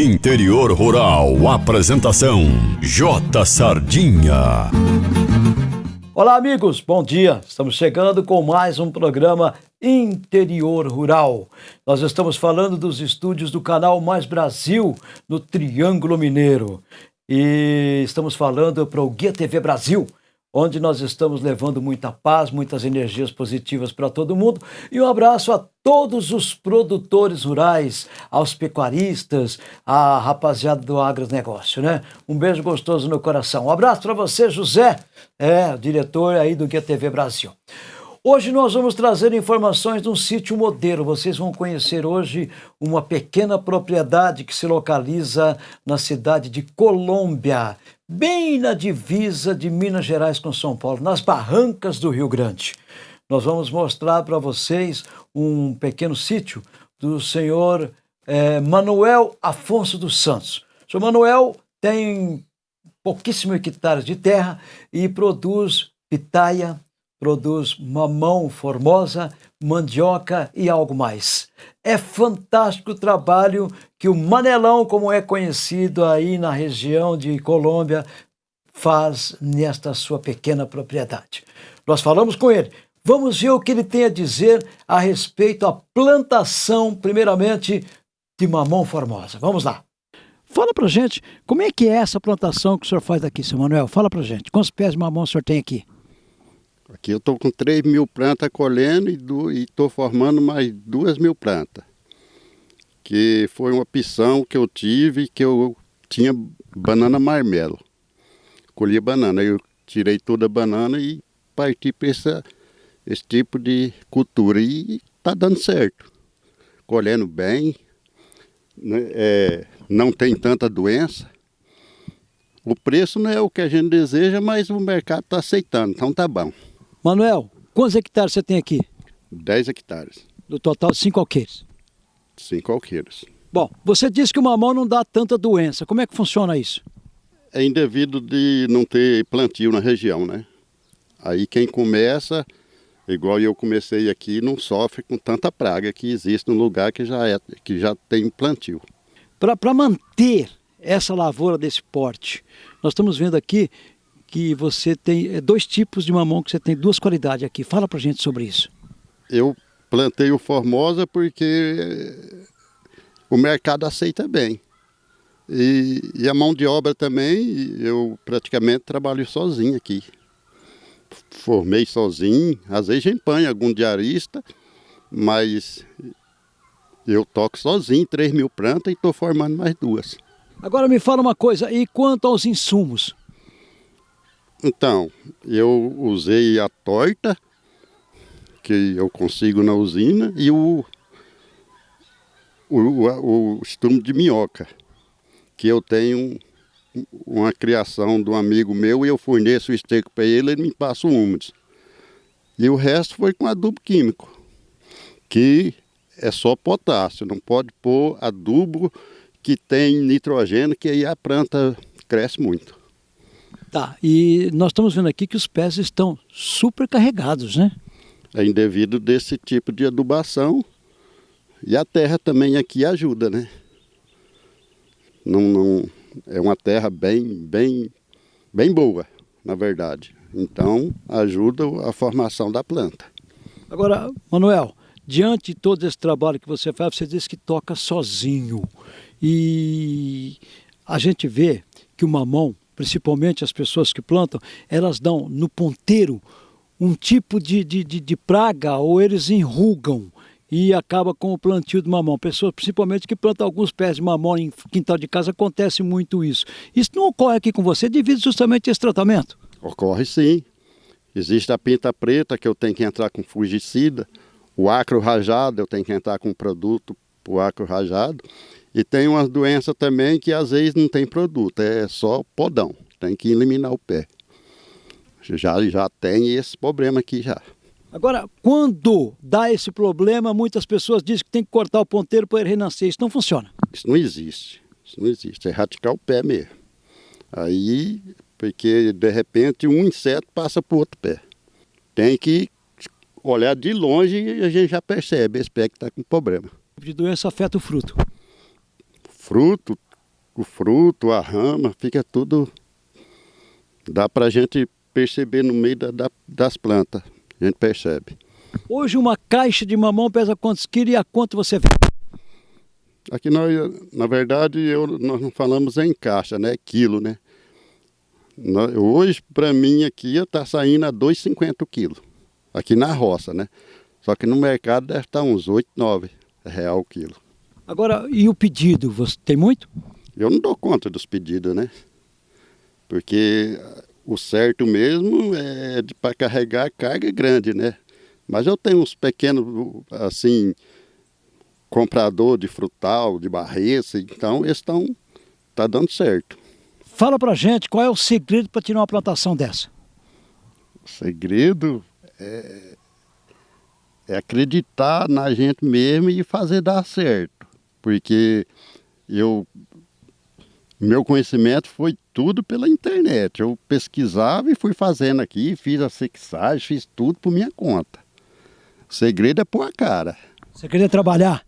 Interior Rural, apresentação J Sardinha. Olá, amigos, bom dia. Estamos chegando com mais um programa Interior Rural. Nós estamos falando dos estúdios do canal Mais Brasil no Triângulo Mineiro. E estamos falando para o Guia TV Brasil onde nós estamos levando muita paz, muitas energias positivas para todo mundo. E um abraço a todos os produtores rurais, aos pecuaristas, à rapaziada do agronegócio, né? Um beijo gostoso no coração. Um abraço para você, José, é, diretor aí do Guia TV Brasil. Hoje nós vamos trazer informações de um sítio modelo. Vocês vão conhecer hoje uma pequena propriedade que se localiza na cidade de Colômbia, bem na divisa de Minas Gerais com São Paulo, nas barrancas do Rio Grande. Nós vamos mostrar para vocês um pequeno sítio do senhor é, Manuel Afonso dos Santos. O senhor Manuel tem pouquíssimo hectares de terra e produz pitaia, produz mamão formosa, mandioca e algo mais. É fantástico o trabalho que o Manelão, como é conhecido aí na região de Colômbia, faz nesta sua pequena propriedade. Nós falamos com ele. Vamos ver o que ele tem a dizer a respeito da plantação, primeiramente, de mamão formosa. Vamos lá. Fala pra gente, como é que é essa plantação que o senhor faz aqui, seu Manuel? Fala pra gente, quantos pés de mamão o senhor tem aqui? Aqui eu estou com 3 mil plantas colhendo e estou formando mais 2 mil plantas. Que foi uma opção que eu tive, que eu tinha banana marmelo. Colhia banana, eu tirei toda a banana e parti para esse tipo de cultura. E está dando certo. Colhendo bem, né, é, não tem tanta doença. O preço não é o que a gente deseja, mas o mercado está aceitando, então tá bom. Manuel, quantos hectares você tem aqui? 10 hectares. Do total, 5 alqueires? 5 alqueires. Bom, você disse que o mamão não dá tanta doença. Como é que funciona isso? É indevido de não ter plantio na região, né? Aí quem começa, igual eu comecei aqui, não sofre com tanta praga que existe no lugar que já, é, que já tem plantio. Para manter essa lavoura desse porte, nós estamos vendo aqui que você tem é, dois tipos de mamão que você tem duas qualidades aqui. Fala pra gente sobre isso. Eu plantei o Formosa porque o mercado aceita bem. E, e, a mão de obra também, eu praticamente trabalho sozinho aqui. Formei sozinho, às vezes empanho algum diarista, mas eu toco sozinho, 3 mil plantas e estou formando mais duas. Agora me fala uma coisa, e quanto aos insumos? Então, eu usei a torta que eu consigo na usina e o, o, o, de minhoca, que eu tenho uma criação de um amigo meu e eu forneço o esterco para ele, ele me passa o úmidos. E o resto foi com adubo químico, que é só potássio, não pode pôr adubo que tem nitrogênio, que aí a planta cresce muito. Tá, e nós estamos vendo aqui que os pés estão super carregados, né? É indevido desse tipo de adubação e a terra também aqui ajuda, né? Não, não, é uma terra bem, bem, bem boa, na verdade. Então, ajuda a formação da planta. Agora, Manuel, diante de todo esse trabalho que você faz, você diz que toca sozinho. E a gente vê que o mamão principalmente as pessoas que plantam, elas dão no ponteiro um tipo de, de, de, de praga ou eles enrugam e acaba com o plantio de mamão. Pessoas, principalmente que plantam alguns pés de mamão em quintal de casa, acontece muito isso. Isso não ocorre aqui com você devido justamente a esse tratamento? Ocorre sim. Existe a pinta preta que eu tenho que entrar com fungicida, o acro rajado eu tenho que entrar com produto para o acro rajado e tem uma doença também que às vezes não tem produto, é só podão. Tem que eliminar o pé. Já, já tem esse problema aqui já. Agora, quando dá esse problema, muitas pessoas dizem que tem que cortar o ponteiro para ele renascer. Isso não funciona. Isso não existe. Isso não existe. É radical o pé mesmo. Aí, porque de repente um inseto passa para o outro pé. Tem que olhar de longe e a gente já percebe esse pé que está com problema. O tipo de doença afeta o fruto fruto, o fruto, a rama, fica tudo. Dá para a gente perceber no meio da, da, das plantas. A gente percebe. Hoje uma caixa de mamão pesa quantos quilos e a quanto você vende? Aqui nós, na verdade, eu, nós não falamos em caixa, né? Quilo, né? Hoje, para mim, aqui está saindo a 2,50 quilos. Aqui na roça, né? Só que no mercado deve estar uns 8, 9 real o quilo. Agora, e o pedido? Você tem muito? Eu não dou conta dos pedidos, né? Porque o certo mesmo é para carregar carga grande, né? Mas eu tenho uns pequenos, assim, comprador de frutal, de barreça, então eles estão, tá dando certo. Fala pra gente qual é o segredo para tirar uma plantação dessa. O segredo é, é acreditar na gente mesmo e fazer dar certo. Porque eu meu conhecimento foi tudo pela internet. Eu pesquisava e fui fazendo aqui, fiz a sexagem, fiz tudo por minha conta. O segredo é pôr a cara. O segredo é trabalhar?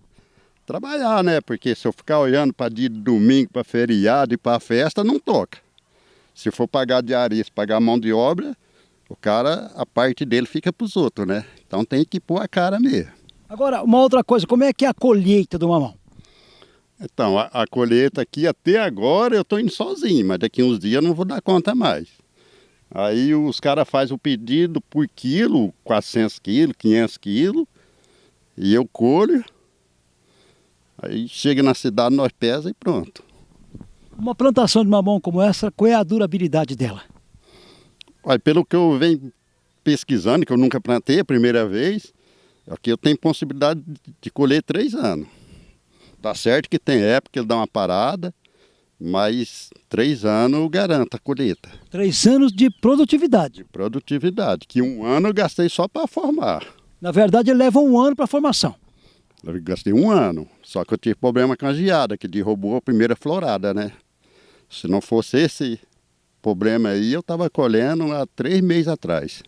trabalhar, né? Porque se eu ficar olhando para dia de domingo, para feriado e para festa, não toca. Se for pagar diarista, pagar mão de obra, o cara, a parte dele fica para os outros, né? Então tem que pôr a cara mesmo. Agora, uma outra coisa, como é que é a colheita do mamão? Então, a, a colheita aqui até agora eu estou indo sozinho, mas daqui uns dias eu não vou dar conta mais. Aí os caras fazem o pedido por quilo, 400 quilos, 500 quilos, e eu colho, Aí chega na cidade, nós pesa e pronto. Uma plantação de mamão como essa, qual é a durabilidade dela? Olha, pelo que eu venho pesquisando, que eu nunca plantei a primeira vez, aqui eu tenho possibilidade de colher três anos. Tá certo que tem época que ele dá uma parada, mas três anos eu garanto a colheita. Três anos de produtividade? De produtividade, que um ano eu gastei só para formar. Na verdade, ele leva um ano para formação. Eu gastei um ano, só que eu tive problema com a geada, que derrubou a primeira florada, né? Se não fosse esse problema aí, eu estava colhendo há três meses atrás.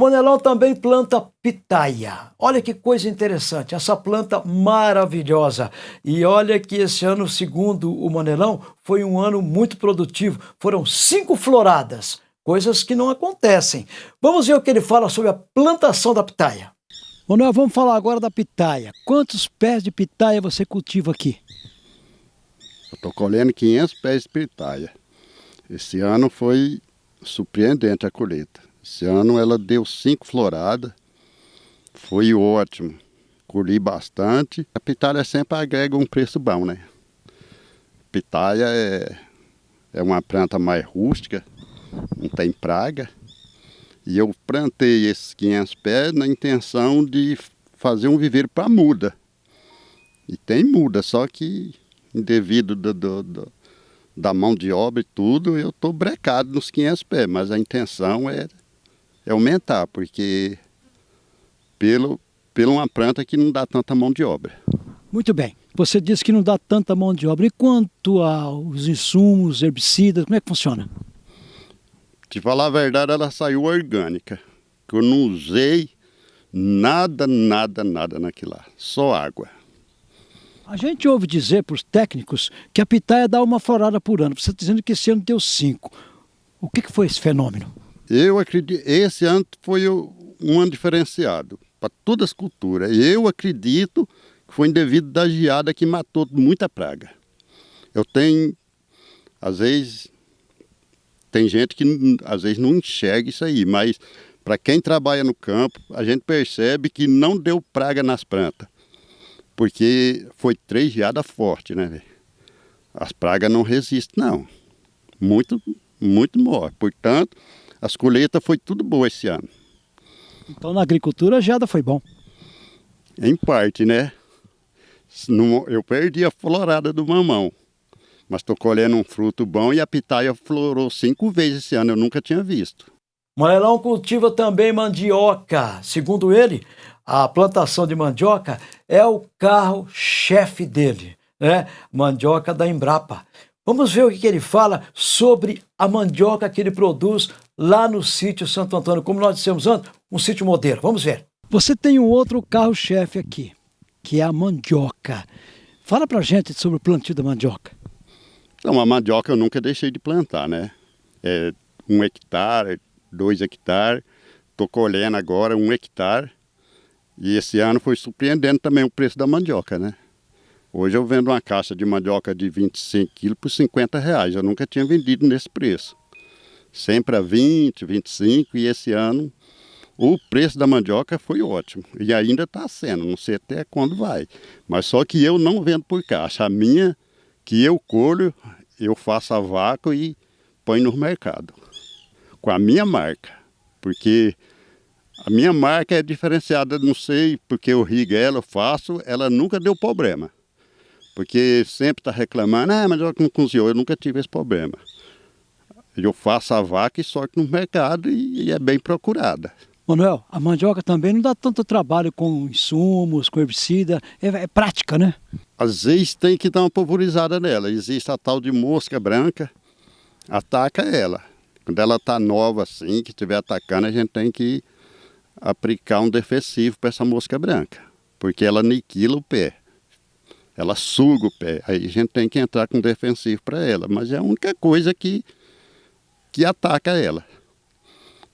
Manelão também planta pitaia. Olha que coisa interessante, essa planta maravilhosa. E olha que esse ano, segundo o Manelão, foi um ano muito produtivo. Foram cinco floradas, coisas que não acontecem. Vamos ver o que ele fala sobre a plantação da pitaia. Manuel, vamos falar agora da pitaia. Quantos pés de pitaia você cultiva aqui? Eu estou colhendo 500 pés de pitaia. Esse ano foi surpreendente a colheita. Esse ano ela deu cinco floradas, foi ótimo. Colhi bastante. A pitaia sempre agrega um preço bom, né? Pitaia é, é uma planta mais rústica, não tem praga. E eu plantei esses 500 pés na intenção de fazer um viveiro para muda. E tem muda, só que devido do, do, do, da mão de obra e tudo, eu estou brecado nos 500 pés, mas a intenção é é aumentar, porque pelo, pelo uma planta que não dá tanta mão de obra. Muito bem. Você disse que não dá tanta mão de obra. E quanto aos insumos, herbicidas, como é que funciona? Te falar a verdade, ela saiu orgânica. Que eu não usei nada, nada, nada naquilo lá. Só água. A gente ouve dizer para os técnicos que a pitaia dá uma florada por ano. Você está dizendo que esse ano deu cinco. O que, que foi esse fenômeno? Eu acredito, esse ano foi um ano diferenciado para todas as culturas. Eu acredito que foi devido da geada que matou muita praga. Eu tenho, às vezes, tem gente que às vezes não enxerga isso aí, mas para quem trabalha no campo, a gente percebe que não deu praga nas plantas. Porque foi três geadas fortes, né? As pragas não resistem, não. Muito, muito morre. Portanto, as colheitas foi tudo boa esse ano. Então na agricultura a geada foi bom? Em parte, né? Eu perdi a florada do mamão. Mas estou colhendo um fruto bom e a pitaia florou cinco vezes esse ano, eu nunca tinha visto. Manelão cultiva também mandioca. Segundo ele, a plantação de mandioca é o carro-chefe dele, né? Mandioca da Embrapa. Vamos ver o que ele fala sobre a mandioca que ele produz lá no sítio Santo Antônio, como nós dissemos antes, um sítio modelo. Vamos ver. Você tem um outro carro-chefe aqui, que é a mandioca. Fala pra gente sobre o plantio da mandioca. Então, a mandioca eu nunca deixei de plantar, né? É um hectare, dois hectares. Estou colhendo agora um hectare. E esse ano foi surpreendendo também o preço da mandioca, né? Hoje eu vendo uma caixa de mandioca de 25 quilos por 50 reais. Eu nunca tinha vendido nesse preço. Sempre a 20, 25 e esse ano o preço da mandioca foi ótimo. E ainda está sendo, não sei até quando vai. Mas só que eu não vendo por caixa. A minha, que eu colho, eu faço a vácuo e põe no mercado. Com a minha marca. Porque a minha marca é diferenciada, não sei porque eu rigo ela, eu faço, ela nunca deu problema. Porque sempre está reclamando, ah, mas não cozinhou, eu nunca tive esse problema. Eu faço a vaca e sorte no mercado e, e é bem procurada. Manuel, a mandioca também não dá tanto trabalho com insumos, com herbicida, é, é, prática, né? Às vezes tem que dar uma pulverizada nela. Existe a tal de mosca branca, ataca ela. Quando ela está nova assim, que estiver atacando, a gente tem que aplicar um defensivo para essa mosca branca, porque ela aniquila o pé ela suga o pé. Aí a gente tem que entrar com defensivo para ela, mas é a única coisa que, que ataca ela.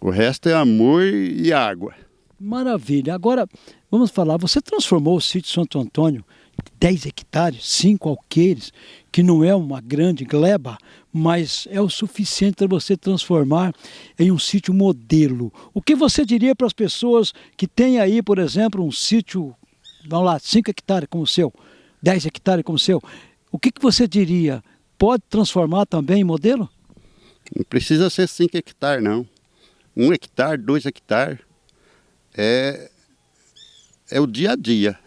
O resto é amor e água. Maravilha. Agora, vamos falar, você transformou o sítio Santo Antônio, 10 hectares, 5 alqueires, que não é uma grande gleba, mas é o suficiente para você transformar em um sítio modelo. O que você diria para as pessoas que têm aí, por exemplo, um sítio, vamos lá, 5 hectares como o seu, 10 hectares como o seu, o que, que você diria? Pode transformar também em modelo? Não precisa ser 5 hectares, não. Um hectare, dois hectares, é, é o dia a dia.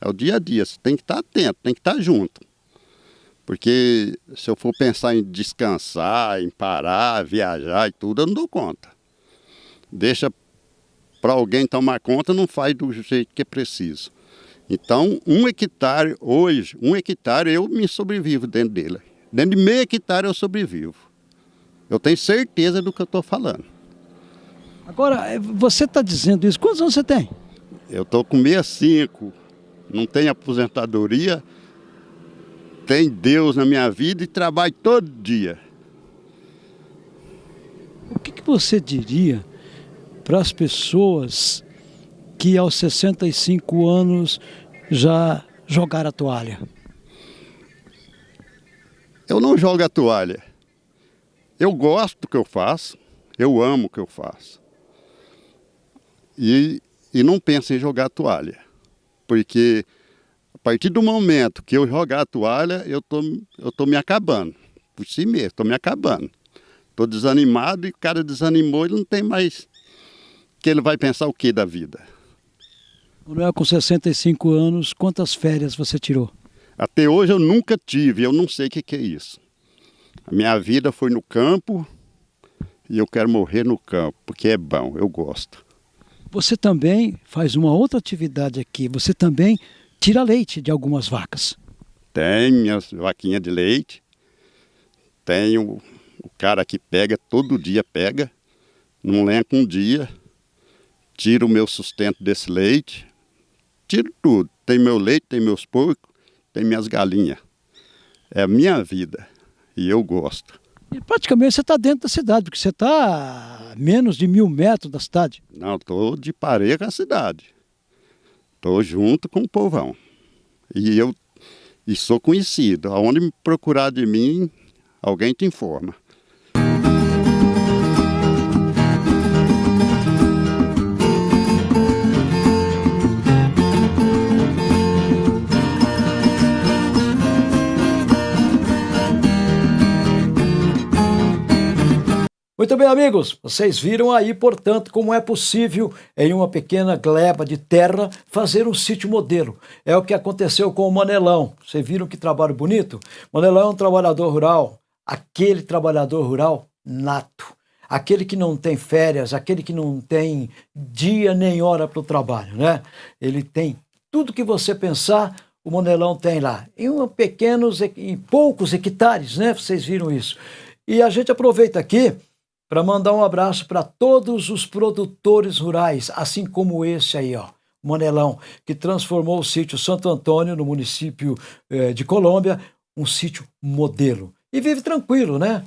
É o dia a dia. Você tem que estar atento, tem que estar junto. Porque se eu for pensar em descansar, em parar, viajar e tudo, eu não dou conta. Deixa para alguém tomar conta, não faz do jeito que é preciso. Então, um hectare hoje, um hectare eu me sobrevivo dentro dele. Dentro de meio hectare eu sobrevivo. Eu tenho certeza do que eu estou falando. Agora, é, você está dizendo isso, quantos anos você tem? Eu estou com 65, não tenho aposentadoria, tem Deus na minha vida e trabalho todo dia. O que, que você diria para as pessoas que aos 65 anos já jogaram a toalha? Eu não jogo a toalha. Eu gosto do que eu faço, eu amo o que eu faço. E, e não penso em jogar a toalha. Porque a partir do momento que eu jogar a toalha, eu tô, eu tô me acabando. Por si mesmo, estou me acabando. Estou desanimado e o cara desanimou, ele não tem mais. Que ele vai pensar o que da vida? Manuel, com 65 anos, quantas férias você tirou? Até hoje eu nunca tive, eu não sei o que, que é isso. A minha vida foi no campo e eu quero morrer no campo, porque é bom, eu gosto. Você também faz uma outra atividade aqui, você também tira leite de algumas vacas. Tem minhas vaquinhas de leite, tenho o cara que pega, todo dia pega, não lenca um dia, tira o meu sustento desse leite, tiro tudo. Tem meu leite, tem meus porcos, tem minhas galinhas. É a minha vida e eu gosto. E praticamente você está dentro da cidade, porque você está a menos de mil metros da cidade. Não, estou de pareia com a cidade. Estou junto com o povão. E eu e sou conhecido. Aonde me procurar de mim, alguém te informa. Muito bem, amigos, vocês viram aí, portanto, como é possível, em uma pequena gleba de terra, fazer um sítio modelo. É o que aconteceu com o Manelão. Vocês viram que trabalho bonito? Manelão é um trabalhador rural, aquele trabalhador rural nato. Aquele que não tem férias, aquele que não tem dia nem hora para o trabalho, né? Ele tem tudo que você pensar, o Monelão tem lá? Em um pequenos, em poucos hectares, né? Vocês viram isso. E a gente aproveita aqui para mandar um abraço para todos os produtores rurais, assim como esse aí, ó. Monelão, que transformou o sítio Santo Antônio, no município eh, de Colômbia, um sítio modelo. E vive tranquilo, né?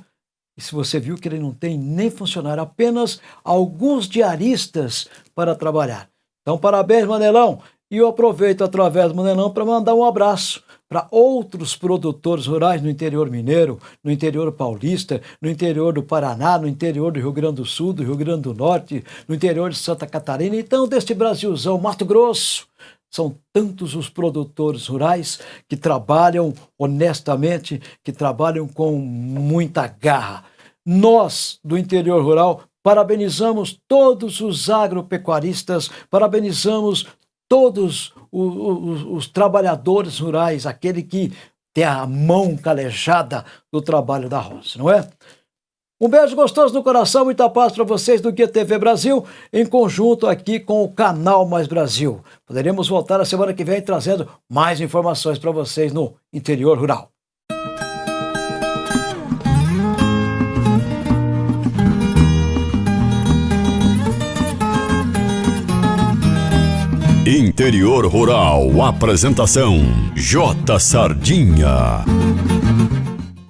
E se você viu que ele não tem nem funcionário, apenas alguns diaristas para trabalhar. Então, parabéns, Manelão. E eu aproveito através do Manelão para mandar um abraço para outros produtores rurais no interior mineiro, no interior paulista, no interior do Paraná, no interior do Rio Grande do Sul, do Rio Grande do Norte, no interior de Santa Catarina, então deste Brasilzão, Mato Grosso. São tantos os produtores rurais que trabalham honestamente, que trabalham com muita garra. Nós, do interior rural, parabenizamos todos os agropecuaristas, parabenizamos todos os, os, os, trabalhadores rurais, aquele que tem a mão calejada do trabalho da roça, não é? Um beijo gostoso no coração, muita paz para vocês do Guia TV Brasil, em conjunto aqui com o Canal Mais Brasil. Poderemos voltar a semana que vem trazendo mais informações para vocês no interior rural. Interior Rural, apresentação J Sardinha.